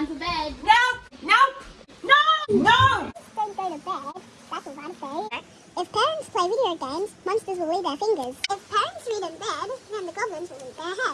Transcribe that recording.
time for bed. No! No! No! No! Don't go to bed. That's what I'm saying. If parents play video games, monsters will leave their fingers. If parents read in bed, then the goblins will leave their heads.